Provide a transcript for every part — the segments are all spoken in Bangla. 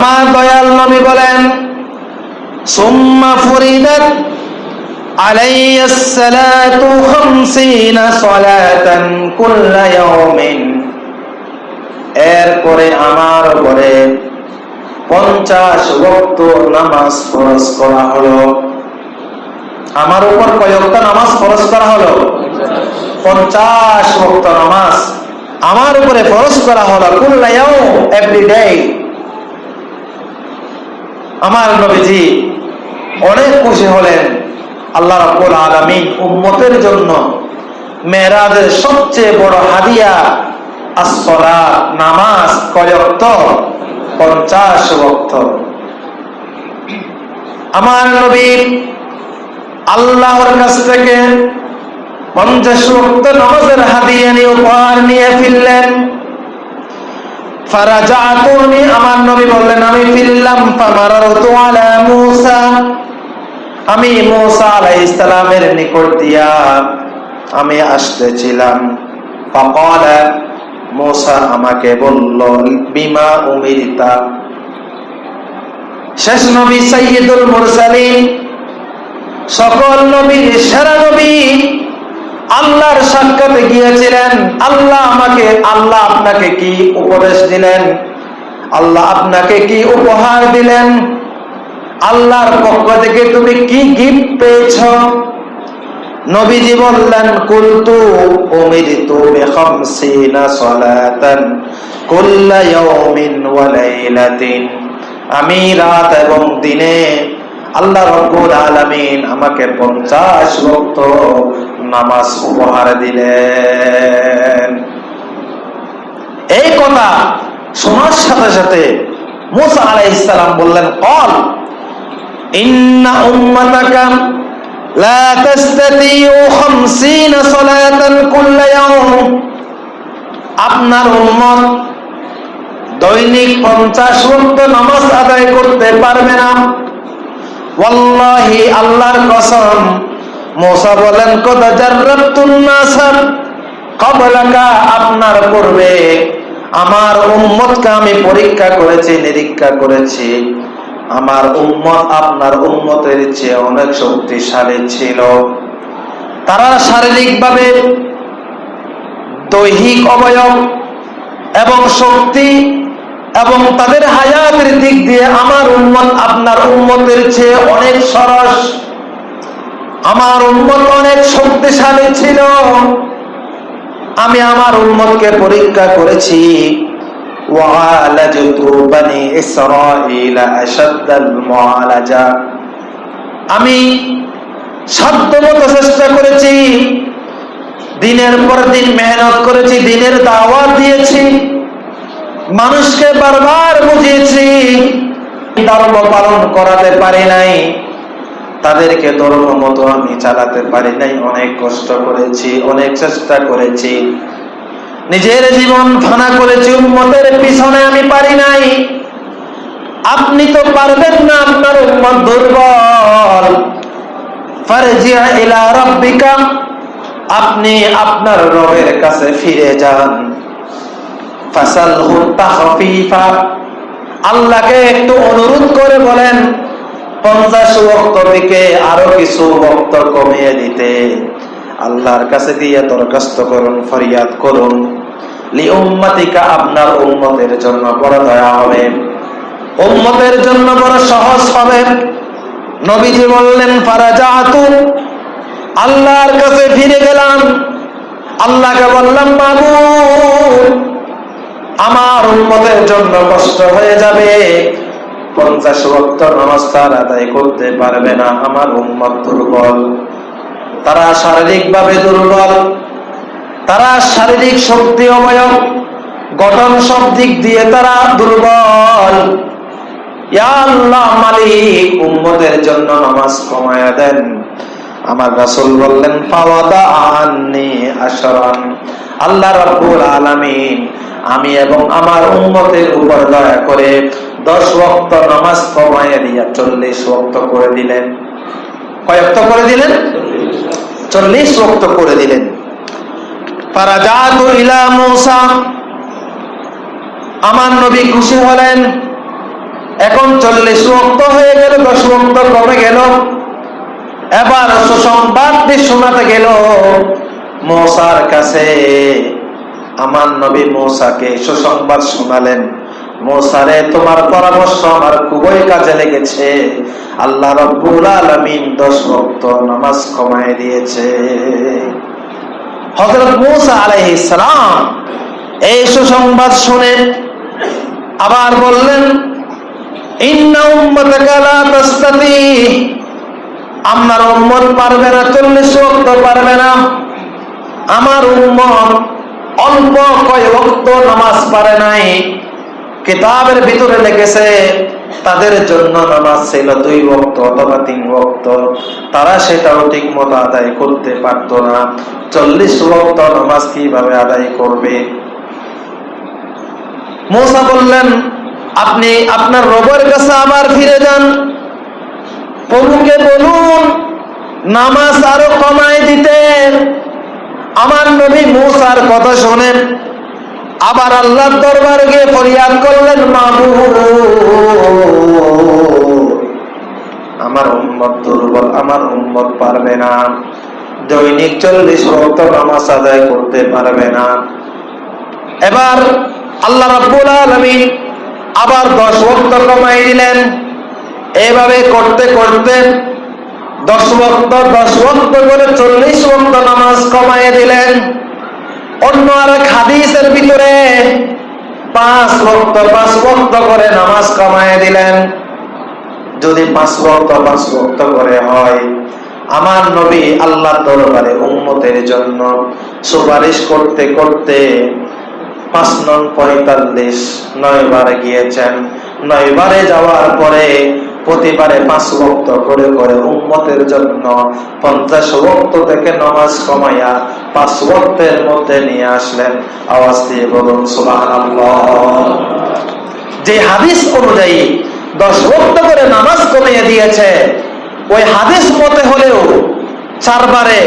আমার দয়াল নবী বলেন সুম্মা ফরিদাত علي الصلاة خمسين صلاة كل يوم এরপরে আমার উপরে পঞ্চাশ ওয়াক্ত নামাজ ফরজ করা হলো আমার উপর কয়েকটা নামাজ ফরজ করা হলো পঞ্চাশ ওয়াক্ত নামাজ আমার উপরে ফরজ করা হলো কুল্লায়াও এভরি ডে আমার নবীজি অনেক খুশি হলেন আল্লাহ রাব্বুল আলামিন উম্মতের জন্য মেরাজের সবচেয়ে বড় হাদিয়া আসসালাত, নামাজ কয়ক্ত পঞ্চাশ ওয়াক্ত। আমার নবী আল্লাহর কাছ থেকে পঞ্চাশ ওয়াক্ত নামাজের হাদিয়া নিয়ে উপহার নিয়ে ফিরলেন। ফারাজাতুনি আমার নবী বললেন, আমি ফিরলাম ফামারাতু আলা মূসা। আমি মূসা আলাইহিস সালামের নিকট দিয়া আমি আসতেছিলাম। ফাকালা, মূসা আমাকে বলল, বিমা উমিরতা? শেষ নবী সাইয়্যিদুল মুরসালিন, সকল নবীর সেরা নবী আল্লাহর সাক্ষাতে গিয়েছিলেন, আল্লাহ আমাকে, আল্লাহ আপনাকে কি উপদেশ দিলেন? আল্লাহ আপনাকে কি উপহার দিলেন? আল্লাহর পক্ষ থেকে তুমি কি গিফট পেয়েছ? নবীজি বললেন, কুলতু উমিরতু বিখামসিনা সালাতান কুল্লা ইয়াউমিন ওয়া লাইলাতিন। আমি রাত এবং দিনে আল্লাহ রব্বুল আলামিন আমাকে 50 ওয়াক্ত নামাজ উপহার দিলেন। এই কথা শোনার সাথে সাথে মুসা আলাইহিস সালাম বললেন, কল, ইন্না উম্মাতাকা লা তাস্তাতিউ 50 সালাতান কুল্লা ইয়াউম। আপনার উম্মত দৈনিক 50 ওয়াক্ত নামাজ আদায় করতে পারবে না। আল্লাহর কসম মোসা বলেন, কদ কবলাকা আপনার পূর্বে আমার উম্মতকে আমি পরীক্ষা করেছি, নিরীক্ষা করেছি। আমার উম্মত আপনার উম্মতের চেয়ে অনেক শক্তিশালী ছিল। তারা শারীরিকভাবে দৈহিক অবয়ব এবং শক্তি এবং তাদের হায়াতের দিক দিয়ে আমার উন্মত আপনার উন্মতের চেয়ে অনেক সরস। আমার উন্মত অনেক শক্তিশালী ছিল। আমি আমার উন্মতকে পরীক্ষা করেছি। আমি সাধ্যমতো চেষ্টা করেছি। দিনের পর দিন মেহনত করেছি, দিনের দাওয়াত দিয়েছি। মানুষকে বারবার বুঝিয়েছি। ধর্ম পালন করাতে পারি নাই। তাদেরকে ধর্ম মতো আমি চালাতে পারি নাই। অনেক কষ্ট করেছি, অনেক চেষ্টা করেছি। নিজের জীবন ফানা করেছি, উম্মতের পিছনে আমি পারি নাই। আপনি তো পারবেন না আপনার উম্মত দুর্বল। আপনি আপনার রবের কাছে ফিরে যান। আল্লাহকে একটু অনুরোধ করে বলেন পঞ্চাশ বক্ত থেকে আরও কিছু বক্ত কমিয়ে দিতে। আল্লাহর কাছে দিয়ে দরখাস্ত করুন, ফরিয়াদ করুন। লি উম্মাতিকা, আপনার উম্মতের জন্য বড় দয়া হবে। উম্মতের জন্য বড় সহজ হবে। নবীজি বললেন ফারাজাতু আল্লাহর কাছে ফিরে গেলাম। আল্লাহকে বললাম মাবুদ আমার উন্মতের জন্য কষ্ট হয়ে যাবে। পঞ্চাশ ভক্ত নমস্কার আদায় করতে পারবে না আমার উন্মত দুর্বল। তারা শারীরিক ভাবে দুর্বল, তারা শারীরিক শক্তি অবয়ব, গঠন সব দিক দিয়ে তারা দুর্বল। উম্মতের জন্য নামাজ কমায়া দেন। আমার রাসূল বললেন আল্লাহ রাব্বুল আলামিন, আমি এবং আমার উম্মতের উপর দয়া করে দশ ওয়াক্ত নামাজ কমায় দিয়া চল্লিশ ওয়াক্ত করে দিলেন। কয়েক্ত করে দিলেন? চল্লিশ ওয়াক্ত করে দিলেন। আমার নবী খুশি হলেন। এখন চল্লিশ রক্ত হয়ে গেল, দশ রক্ত কমে গেল। এবার সুসংবাদ শোনাতে গেল, মৌসার কাছে। আমার নবী মৌসাকে সুসংবাদ শোনালেন। মৌসারে, তোমার পরামর্শ আমার খুবই কাজে লেগেছে। আল্লাহ রব্বুল আলমিন দশ ভক্ত নামাজ কমায় দিয়েছে। হজরত মৌসা আলাইহিস সালাম এই সুসংবাদ শুনে আবার বললেন আমার উম্মত পারবে না, চল্লিশ ওয়াক্ত পারবে না। আমার উম্মত অল্প কয় ওয়াক্ত নামাজ পারে নাই। কিতাবের ভিতরে লিখেছে তাদের জন্য নামাজ ছিল দুই ওয়াক্ত অথবা তিন ওয়াক্ত। তারা সেটাও ঠিক মতো আদায় করতে পারতো না। চল্লিশ ওয়াক্ত নামাজ কীভাবে আদায় করবে? মোসা বললেন, আপনি আপনার রবের কাছে আবার ফিরে যান। প্রভুকে বলুন, নামাজ আরও কমায় দিতে। আমার নবী মুসার কথা শোনেন। আবার আল্লাহর দরবারে গিয়ে ফরিয়াদ করলেন মাবু আমার উম্মত দুর্বল, আমার উম্মত পারবে না। দৈনিক চল্লিশ ভক্ত নামাজ আদায় করতে পারবে না। এবার আল্লাহ রাব্বুল আলামিন আবার দশ ভক্ত কমাই দিলেন। এভাবে করতে করতে দশ ভক্ত দশ ভক্ত করে চল্লিশ ভক্ত নামাজ কমাই দিলেন। অন্য আর এক হাদিসের ভিতরে পাঁচ ভক্ত পাঁচ ভক্ত করে নামাজ কমায় দিলেন। যদি পাঁচ ভক্ত পাঁচ ভক্ত করে হয়, আমার নবী আল্লাহ দরবারে উম্মতের জন্য সুপারিশ করতে করতে পাঁচ নং পঁয়তাল্লিশ নয় বারে গিয়েছেন। নয় বারে যাওয়ার পরে প্রতিবারে পাঁচ ভক্ত করে করে উম্মতের জন্য পঞ্চাশ ভক্ত থেকে নামাজ কমাইয়া পাঁচ ভক্তের মধ্যে নিয়ে আসলেন। আওয়াজ দিয়ে বলুন, সুবহানাল্লাহ। যে হাদিস অনুযায়ী দশ ভক্ত করে নামাজ কমিয়ে দিয়েছে, ওই হাদিস মতে হলেও চারবারে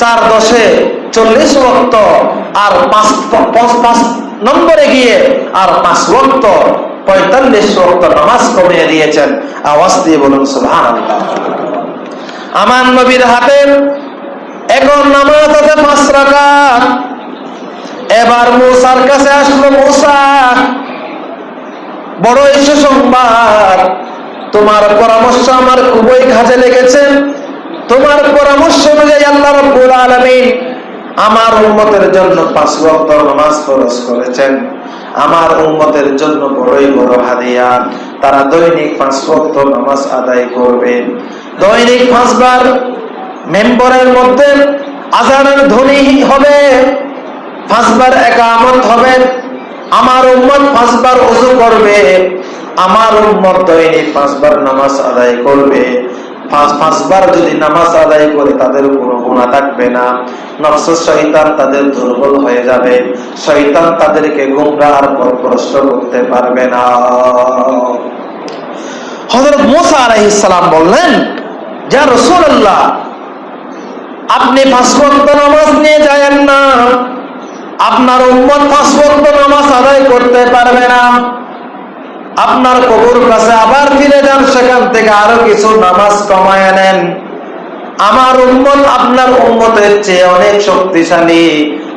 চার দশে চল্লিশ ভক্ত আর পাঁচ পাঁচ নম্বরে গিয়ে আর পাঁচ ভক্ত পঁয়তাল্লিশ ভক্ত নামাজ কমিয়ে দিয়েছেন। আওয়াজ দিয়ে বলুন সুলহান আমার নবীর হাতে এখন নামাজ আছে পাঁচ রাকাত। এবার মুসার কাছে আসলো মুসা, বড় এসে সংবাদ, তোমার পরামর্শ আমার খুবই কাজে লেগেছে। তোমার পরামর্শ অনুযায়ী আল্লাহ রব্বুল আলামিন আমার উম্মতের জন্য পাঁচ ওয়াক্ত নামাজ ফরজ করেছেন। আমার উম্মতের জন্য বড়ই বড় হাদিয়া তারা দৈনিক পাঁচ ওয়াক্ত নামাজ আদায় করবেন দৈনিক পাঁচবার মেম্বরের মধ্যে আজানের ধ্বনি হবে পাঁচবার একামত হবে। আমার উম্মত পাঁচবার উজু করবে, আমার উম্মত দৈনিক পাঁচবার নামাজ আদায় করবে। যদি নামাজ আদায় করে, তাদের কোনো গুণা থাকবে না। নফস শৈতান তাদের দুর্বল হয়ে যাবে। শৈতান তাদেরকে গুমরা আর পরপ্রষ্ট করতে পারবে না। হজরত মোসা আলাইহিস বললেন যা রসুল্লাহ আপনি পাঁচ নামাজ নিয়ে যায়েন না। আপনার উম্মত পাঁচ নামাজ আদায় করতে পারবে না। আপনার কবুর কাছে আবার ফিরে যান, সেখান থেকে আরও কিছু নামাজ কমায় নেন। আমার উম্মত আপনার উম্মতের চেয়ে অনেক শক্তিশালী।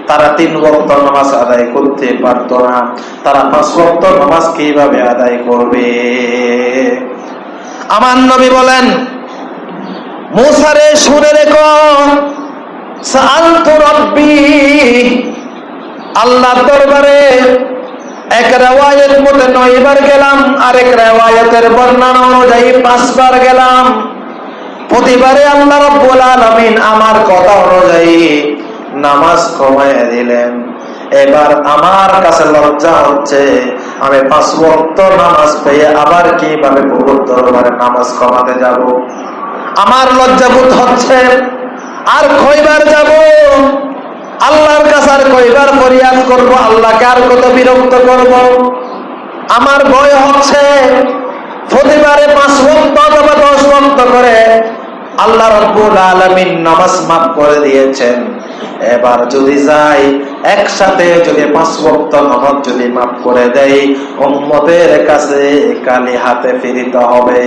তারা তিন বক্ত নামাজ আদায় করতে পারত না। তারা পাঁচ ভক্ত নামাজ কীভাবে আদায় করবে? আমার নবী বলেন মুসারে শুনে রেখো আল্লাহ দরবারে এক রেওয়ায়ত মতে নয়বার গেলাম, আরেক রেওয়ায়তের বর্ণনা অনুযায়ী পাঁচবার গেলাম। প্রতিবারে আল্লাহ রব্বুল আলামিন আমার কথা অনুযায়ী নামাজ কমায় দিলেন। এবার আমার কাছে লজ্জা হচ্ছে, আমি পাঁচ ওয়াক্ত নামাজ পেয়ে আবার কীভাবে প্রভুর দরবারে নামাজ কমাতে যাব? আমার লজ্জাবোধ হচ্ছে। আর কয়বার যাব? আল্লাহর কাছে আর কয়বার ফরিয়াদ করব? আল্লাহকে আর কত বিরক্ত করব? আমার ভয় হচ্ছে। প্রতিবারে পাঁচ ভক্ত অথবা দশ ভক্ত করে আল্লাহ রব্বুল আলমিন নামাজ মাফ করে দিয়েছেন। এবার যদি যাই, একসাথে যদি পাঁচ ভক্ত নামাজ যদি মাফ করে দেয় উম্মতের কাছে কালি হাতে ফিরিতে হবে।